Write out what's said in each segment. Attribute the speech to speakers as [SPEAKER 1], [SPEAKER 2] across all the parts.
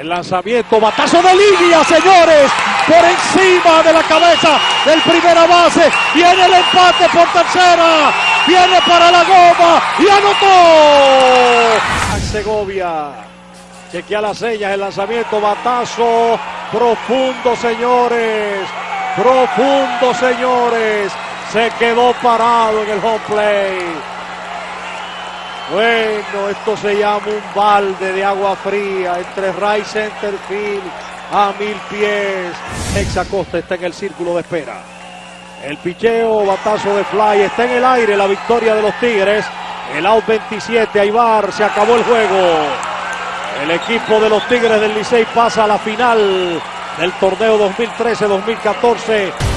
[SPEAKER 1] El lanzamiento, batazo de línea, señores, por encima de la cabeza del primera base. Viene el empate por tercera. Viene para la goma y anotó. Segovia. Chequea las señas, el lanzamiento, batazo profundo, señores. Profundo, señores. Se quedó parado en el home play. Bueno, esto se llama un balde de agua fría entre Ray Center Field a mil pies. Exacosta está en el círculo de espera. El picheo, batazo de fly, está en el aire la victoria de los Tigres. El out 27, Aibar, se acabó el juego. El equipo de los Tigres del Licey pasa a la final del torneo 2013-2014.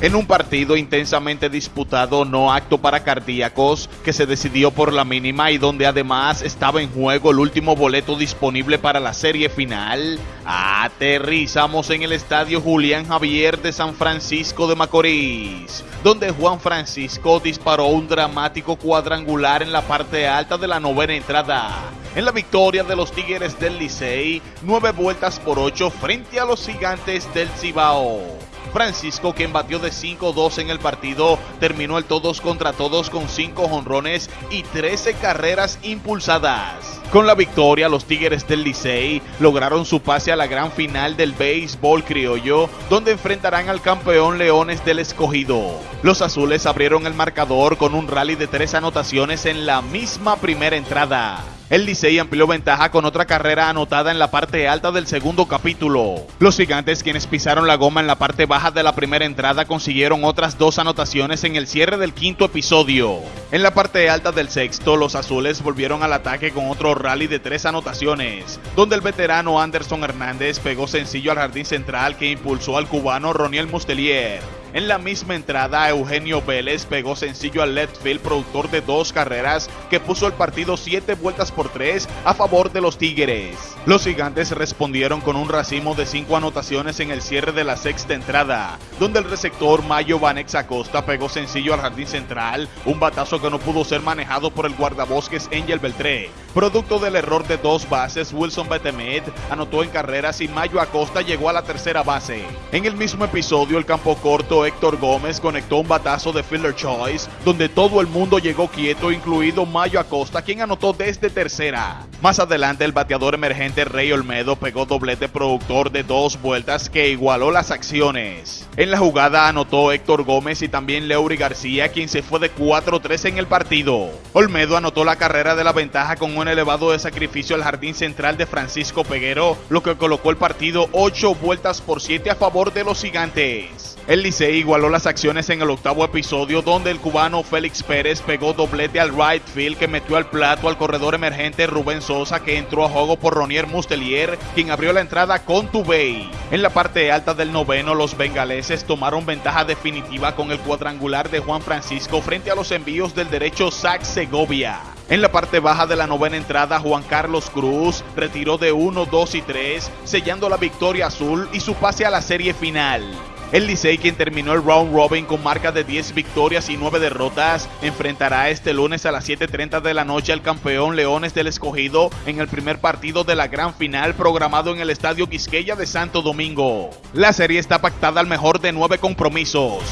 [SPEAKER 2] En un partido intensamente disputado no acto para cardíacos que se decidió por la mínima y donde además estaba en juego el último boleto disponible para la serie final, aterrizamos en el estadio Julián Javier de San Francisco de Macorís, donde Juan Francisco disparó un dramático cuadrangular en la parte alta de la novena entrada. En la victoria de los Tigres del Licey, nueve vueltas por ocho frente a los gigantes del Cibao. Francisco, quien batió de 5-2 en el partido, terminó el todos contra todos con 5 honrones y 13 carreras impulsadas. Con la victoria, los Tigres del Licey lograron su pase a la gran final del béisbol criollo, donde enfrentarán al campeón Leones del Escogido. Los azules abrieron el marcador con un rally de tres anotaciones en la misma primera entrada. El Licey amplió ventaja con otra carrera anotada en la parte alta del segundo capítulo. Los gigantes, quienes pisaron la goma en la parte baja de la primera entrada, consiguieron otras dos anotaciones en el cierre del quinto episodio. En la parte alta del sexto, los azules volvieron al ataque con otro rally de tres anotaciones, donde el veterano Anderson Hernández pegó sencillo al jardín central que impulsó al cubano Roniel Mustelier. En la misma entrada, Eugenio Vélez pegó sencillo al left field, productor de dos carreras, que puso el partido siete vueltas por tres a favor de los Tigres. Los gigantes respondieron con un racimo de cinco anotaciones en el cierre de la sexta entrada, donde el receptor Mayo Vanex Acosta pegó sencillo al jardín central, un batazo que no pudo ser manejado por el guardabosques Angel Beltré. Producto del error de dos bases, Wilson Betemet anotó en carreras y Mayo Acosta llegó a la tercera base. En el mismo episodio, el campo corto Héctor Gómez conectó un batazo de Fielder Choice, donde todo el mundo llegó quieto, incluido Mayo Acosta, quien anotó desde tercera. Más adelante, el bateador emergente Rey Olmedo pegó doblete productor de dos vueltas que igualó las acciones. En la jugada anotó Héctor Gómez y también Leury García, quien se fue de 4-3 en el partido. Olmedo anotó la carrera de la ventaja con un elevado de sacrificio al jardín central de Francisco Peguero, lo que colocó el partido 8 vueltas por 7 a favor de los gigantes. El Licey igualó las acciones en el octavo episodio donde el cubano Félix Pérez pegó doblete al right field que metió al plato al corredor emergente Rubén Sosa que entró a juego por Ronier Mustelier quien abrió la entrada con Tubey. En la parte alta del noveno los bengaleses tomaron ventaja definitiva con el cuadrangular de Juan Francisco frente a los envíos del derecho Zach Segovia. En la parte baja de la novena entrada, Juan Carlos Cruz retiró de 1, 2 y 3, sellando la victoria azul y su pase a la serie final. El Licey, quien terminó el round robin con marca de 10 victorias y 9 derrotas, enfrentará este lunes a las 7.30 de la noche al campeón Leones del Escogido en el primer partido de la gran final programado en el Estadio Quisqueya de Santo Domingo. La serie está pactada al mejor de 9 compromisos.